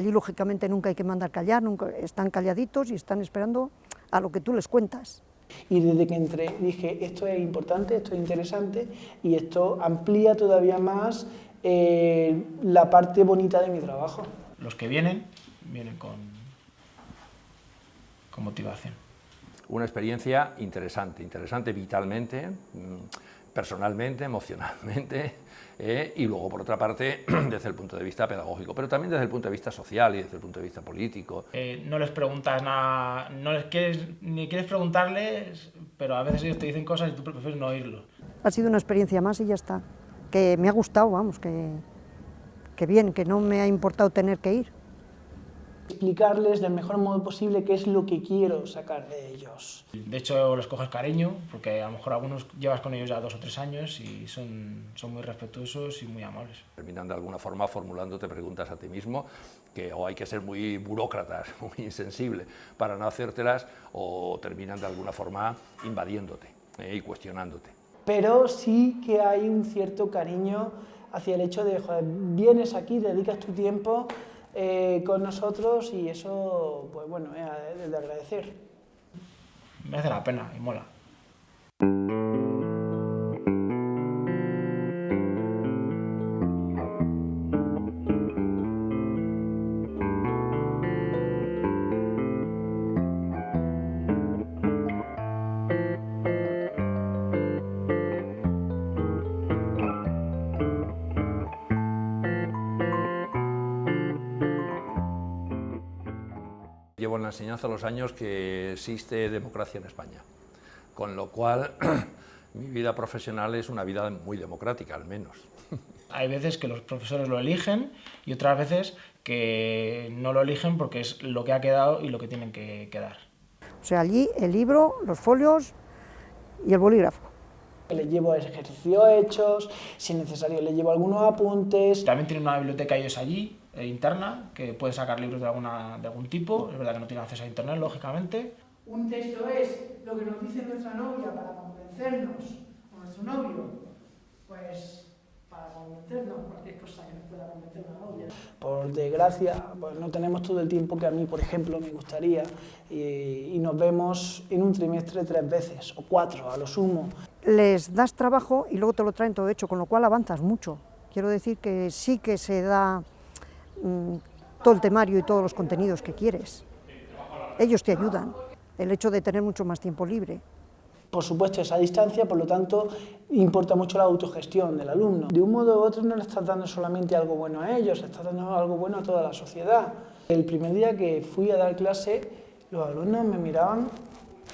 Allí, lógicamente, nunca hay que mandar callar, nunca, están calladitos y están esperando a lo que tú les cuentas. Y desde que entré dije, esto es importante, esto es interesante y esto amplía todavía más eh, la parte bonita de mi trabajo. Los que vienen, vienen con, con motivación. Una experiencia interesante, interesante vitalmente, mm, personalmente, emocionalmente, eh, y luego, por otra parte, desde el punto de vista pedagógico, pero también desde el punto de vista social y desde el punto de vista político. Eh, no les preguntas nada, no les quieres, ni quieres preguntarles, pero a veces ellos te dicen cosas y tú prefieres no oírlo. Ha sido una experiencia más y ya está. Que me ha gustado, vamos, que, que bien, que no me ha importado tener que ir explicarles del mejor modo posible qué es lo que quiero sacar de ellos. De hecho, les coges cariño, porque a lo mejor algunos llevas con ellos ya dos o tres años y son, son muy respetuosos y muy amables. Terminan de alguna forma formulándote preguntas a ti mismo, que o hay que ser muy burócratas, muy insensible para no hacértelas, o terminan de alguna forma invadiéndote eh, y cuestionándote. Pero sí que hay un cierto cariño hacia el hecho de, joder, vienes aquí, dedicas tu tiempo, eh, con nosotros y eso, pues bueno, es de agradecer. Me hace la pena y mola. Enseñanza los años que existe democracia en España, con lo cual mi vida profesional es una vida muy democrática, al menos. Hay veces que los profesores lo eligen y otras veces que no lo eligen porque es lo que ha quedado y lo que tienen que quedar. O sea, allí el libro, los folios y el bolígrafo. Le llevo ejercicios hechos, si es necesario le llevo algunos apuntes. También tienen una biblioteca ellos allí, eh, interna, que pueden sacar libros de, alguna, de algún tipo, es verdad que no tienen acceso a internet, lógicamente. Un texto es lo que nos dice nuestra novia para convencernos, o nuestro novio, pues para convencernos, cualquier cosa que nos pueda convencer una novia. Por desgracia, pues no tenemos todo el tiempo que a mí, por ejemplo, me gustaría, y, y nos vemos en un trimestre tres veces, o cuatro a lo sumo. Les das trabajo y luego te lo traen todo hecho, con lo cual avanzas mucho. Quiero decir que sí que se da mmm, todo el temario y todos los contenidos que quieres. Ellos te ayudan, el hecho de tener mucho más tiempo libre. Por supuesto, esa distancia, por lo tanto, importa mucho la autogestión del alumno. De un modo u otro no le estás dando solamente algo bueno a ellos, le estás dando algo bueno a toda la sociedad. El primer día que fui a dar clase, los alumnos me miraban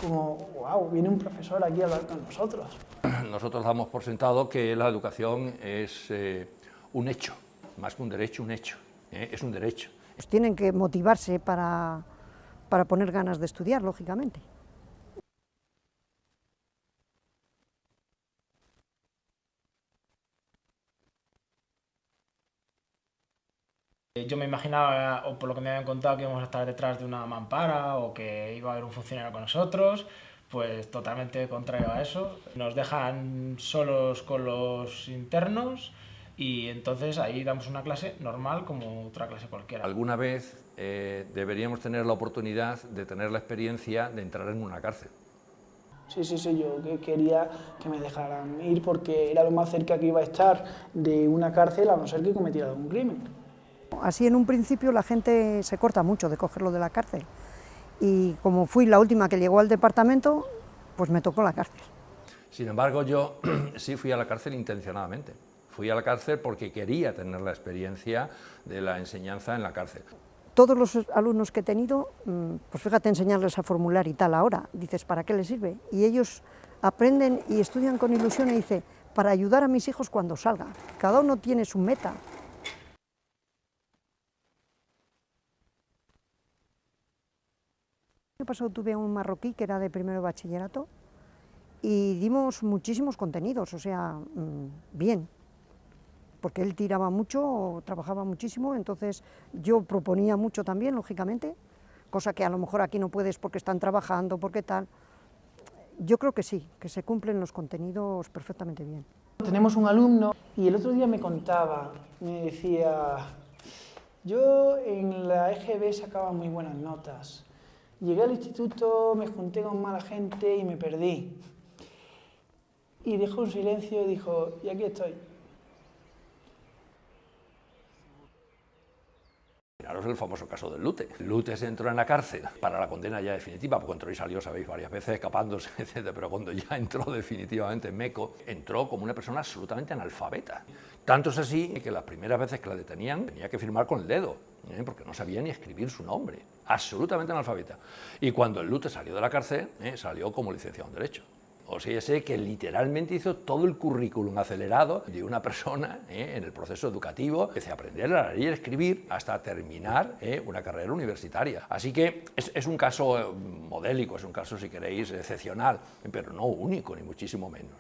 como, wow, viene un profesor aquí a hablar con nosotros. Nosotros damos por sentado que la educación es eh, un hecho, más que un derecho, un hecho, ¿eh? es un derecho. Pues tienen que motivarse para, para poner ganas de estudiar, lógicamente. Yo me imaginaba, o por lo que me habían contado, que íbamos a estar detrás de una mampara o que iba a haber un funcionario con nosotros, pues totalmente contrario a eso. Nos dejan solos con los internos y entonces ahí damos una clase normal como otra clase cualquiera. Alguna vez eh, deberíamos tener la oportunidad de tener la experiencia de entrar en una cárcel. Sí, sí, sí, yo quería que me dejaran ir porque era lo más cerca que iba a estar de una cárcel a no ser que cometiera algún crimen. Así en un principio la gente se corta mucho de cogerlo de la cárcel y como fui la última que llegó al departamento, pues me tocó la cárcel. Sin embargo, yo sí fui a la cárcel intencionadamente. Fui a la cárcel porque quería tener la experiencia de la enseñanza en la cárcel. Todos los alumnos que he tenido, pues fíjate enseñarles a formular y tal ahora, dices, ¿para qué les sirve? Y ellos aprenden y estudian con ilusión y dice, para ayudar a mis hijos cuando salga. Cada uno tiene su meta, El año pasado tuve un marroquí que era de primero bachillerato y dimos muchísimos contenidos, o sea, mmm, bien, porque él tiraba mucho, trabajaba muchísimo, entonces yo proponía mucho también, lógicamente, cosa que a lo mejor aquí no puedes porque están trabajando, porque tal. Yo creo que sí, que se cumplen los contenidos perfectamente bien. Tenemos un alumno y el otro día me contaba, me decía, Yo en la EGB sacaba muy buenas notas. Llegué al instituto, me junté con mala gente y me perdí. Y dejó un silencio y dijo, y aquí estoy. El famoso caso del Lute. Lute se entró en la cárcel para la condena ya definitiva, porque entró y salió, sabéis, varias veces escapándose, etc. Pero cuando ya entró definitivamente en Meco, entró como una persona absolutamente analfabeta. Tanto es así que las primeras veces que la detenían tenía que firmar con el dedo, ¿eh? porque no sabía ni escribir su nombre. Absolutamente analfabeta. Y cuando el Lute salió de la cárcel, ¿eh? salió como licenciado en Derecho. O sea, sé que literalmente hizo todo el currículum acelerado de una persona ¿eh? en el proceso educativo, desde aprender a leer y escribir hasta terminar ¿eh? una carrera universitaria. Así que es, un caso eh, modélico, es un caso, si queréis, excepcional, pero no único, ni muchísimo menos.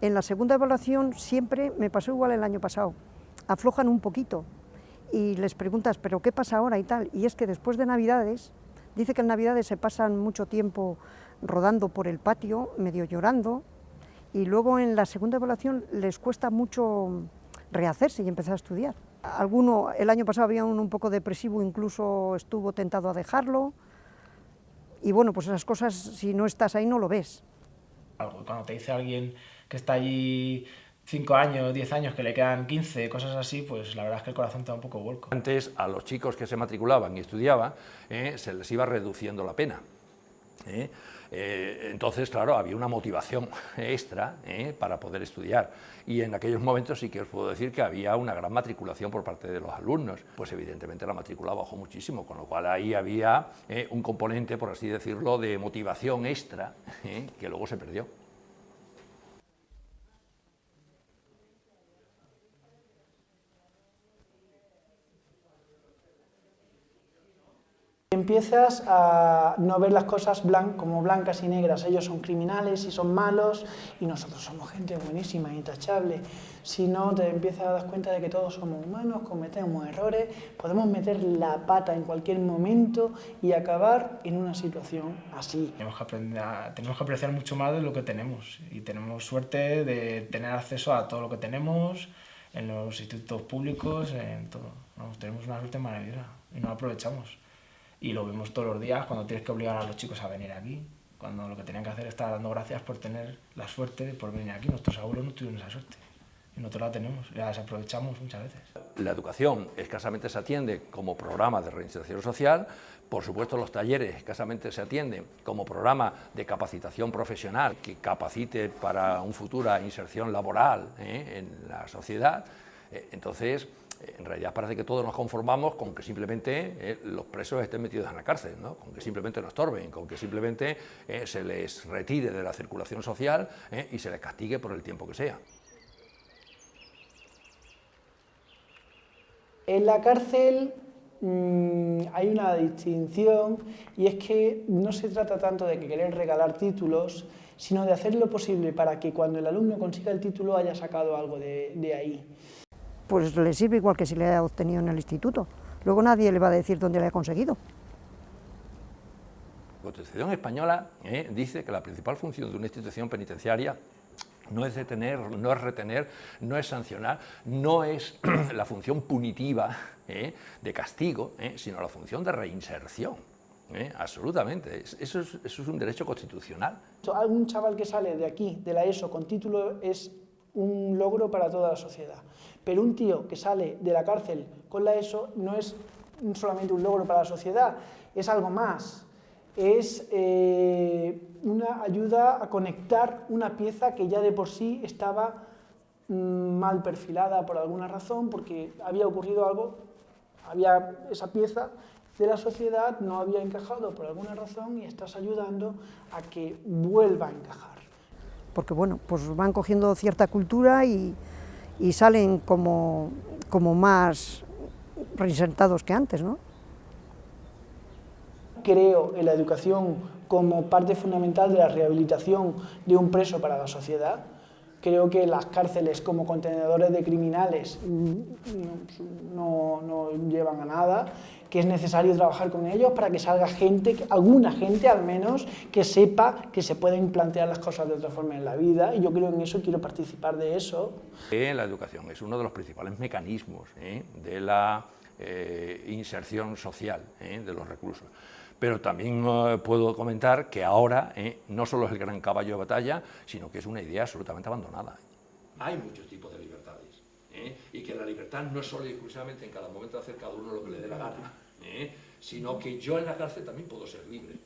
En la segunda evaluación siempre me pasó igual el año pasado, aflojan un poquito y les preguntas, ¿pero qué pasa ahora y tal? Y es que después de Navidades, dice que en Navidades se pasan mucho tiempo rodando por el patio, medio llorando, y luego en la segunda evaluación les cuesta mucho rehacerse y empezar a estudiar. Alguno, el año pasado había uno un poco depresivo, incluso estuvo tentado a dejarlo, y bueno, pues esas cosas, si no estás ahí, no lo ves. Cuando te dice alguien que está allí 5 años, 10 años, que le quedan 15, cosas así, pues la verdad es que el corazón te da un poco vuelco. Antes a los chicos que se matriculaban y estudiaban, eh, se les iba reduciendo la pena. ¿eh? Eh, entonces, claro, había una motivación extra ¿eh? para poder estudiar. Y en aquellos momentos sí que os puedo decir que había una gran matriculación por parte de los alumnos. Pues evidentemente la matrícula bajó muchísimo, con lo cual ahí había un componente, por así decirlo, de motivación extra que luego se perdió. Empiezas a no ver las cosas como blancas y negras, ellos son criminales y son malos y nosotros somos gente buenísima, intachable, sino te empiezas a dar cuenta de que todos somos humanos, cometemos errores, podemos meter la pata en cualquier momento y acabar en una situación así. Tenemos que, aprender tenemos que apreciar mucho más de lo que tenemos y tenemos suerte de tener acceso a todo lo que tenemos en los institutos públicos, en todo. tenemos una suerte maravillosa y no aprovechamos y lo vemos todos los días cuando tienes que obligar a los chicos a venir aquí, cuando lo que tenían que hacer es estar dando gracias por tener la suerte de por venir aquí. Nuestros abuelos no tuvieron esa suerte y nosotros la tenemos, la desaprovechamos muchas veces. La educación escasamente se atiende como programa de reinserción social, por supuesto los talleres escasamente se atienden como programa de capacitación profesional que capacite para una futura inserción laboral ¿eh? en la sociedad, eh, entonces en realidad parece que todos nos conformamos con que simplemente eh, los presos estén metidos en la cárcel, con que simplemente no estorben, con que simplemente eh, se les retire de la circulación social eh, y se les castigue por el tiempo que sea. En la cárcel mm, hay una distinción y es que no se trata tanto de que querer regalar títulos, sino de hacer lo posible para que cuando el alumno consiga el título haya sacado algo de ahí pues le sirve igual que si le ha obtenido en el instituto. Luego nadie le va a decir dónde le ha conseguido. La Constitución española eh, dice que la principal función de una institución penitenciaria no es detener, no es retener, no es sancionar, no es la función punitiva eh, de castigo, eh, sino la función de reinserción. absolutamente, eso es, eso es un derecho constitucional. Algún chaval que sale de aquí, de la ESO, con título es un logro para toda la sociedad. Pero un tío que sale de la cárcel con la ESO no es solamente un logro para la sociedad, es algo más. Es eh, una ayuda a conectar una pieza que ya de por sí estaba mm, mal perfilada por alguna razón, porque había ocurrido algo, había esa pieza de la sociedad no había encajado por alguna razón y estás ayudando a que vuelva a encajar porque bueno, pues van cogiendo cierta cultura y, salen como, como más reinsertados que antes, ¿no? Creo en la educación como parte fundamental de la rehabilitación de un preso para la sociedad. Creo que las cárceles como contenedores de criminales no, no llevan a nada que es necesario trabajar con ellos para que salga gente, alguna gente al menos, que sepa que se pueden plantear las cosas de otra forma en la vida y yo creo en eso, quiero participar de eso. La educación es uno de los principales mecanismos ¿eh? de la eh, inserción social ¿eh? de los reclusos. Pero también puedo comentar que ahora no solo es el gran caballo de batalla, sino que es una idea absolutamente abandonada. Hay muchos tipos de libertades y que la libertad no es solo y exclusivamente en cada momento hacer cada uno lo que le dé la gana, sino que yo en la cárcel también puedo ser libre.